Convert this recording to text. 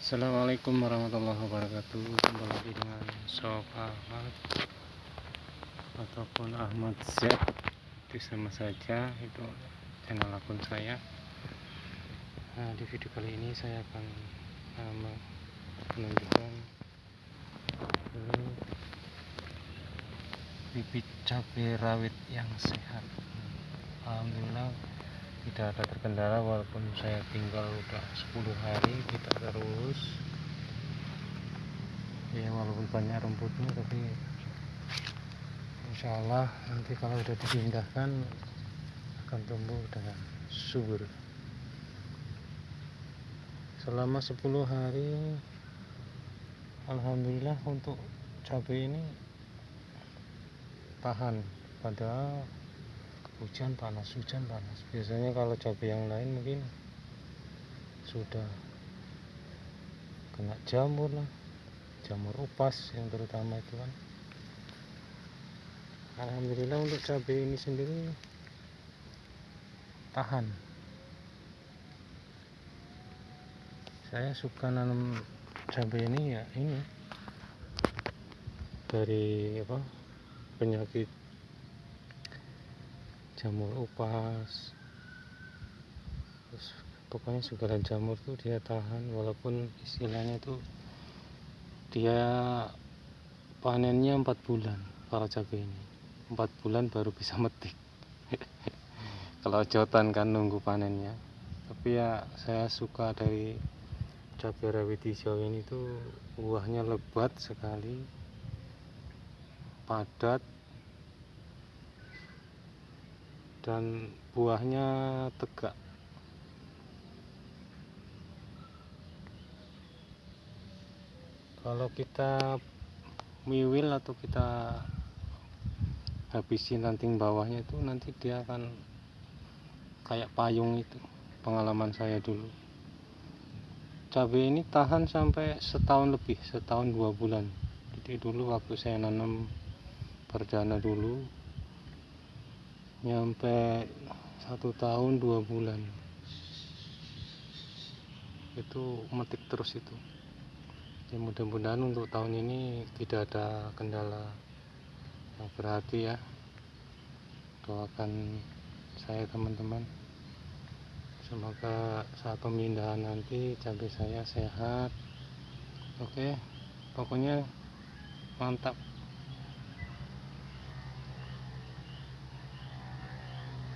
Assalamualaikum warahmatullahi wabarakatuh. Kembali lagi dengan Sob Ahmad ataupun Ahmad Z itu sama saja itu channel akun saya. Nah, di video kali ini saya akan uh, menunjukkan uh, bibit cabai rawit yang sehat. Alhamdulillah tidak ada terkendala walaupun saya tinggal udah 10 hari kita terus ya walaupun banyak rumputnya tapi insya Allah nanti kalau udah dipindahkan akan tumbuh dengan subur. Selama 10 hari Alhamdulillah untuk cabai ini tahan. Padahal hujan panas hujan panas. Biasanya kalau cabai yang lain mungkin sudah kena jamur lah. Jamur upas yang terutama itu kan. Alhamdulillah untuk cabai ini sendiri tahan. Saya suka nanam cabai ini ya ini. Dari apa penyakit jamur upas. Terus pokoknya segala jamur tuh dia tahan walaupun istilahnya tuh dia panennya empat bulan para cabai ini. Empat bulan baru bisa metik. Kalau jotan kan nunggu panennya. Tapi ya saya suka dari cabai rawit hijau ini tuh buahnya lebat sekali padat dan buahnya tegak. Kalau kita miwil atau kita habisin ranting bawahnya itu nanti dia akan kayak payung itu pengalaman saya dulu. Cabai ini tahan sampai setahun lebih setahun dua bulan. Jadi dulu waktu saya nanam perdana dulu nyampe satu tahun dua bulan. Itu metik terus itu. Ya mudah-mudahan untuk tahun ini tidak ada kendala yang berarti ya. Doakan saya teman-teman. Semoga saat pemindahan nanti cabai saya sehat. Oke pokoknya mantap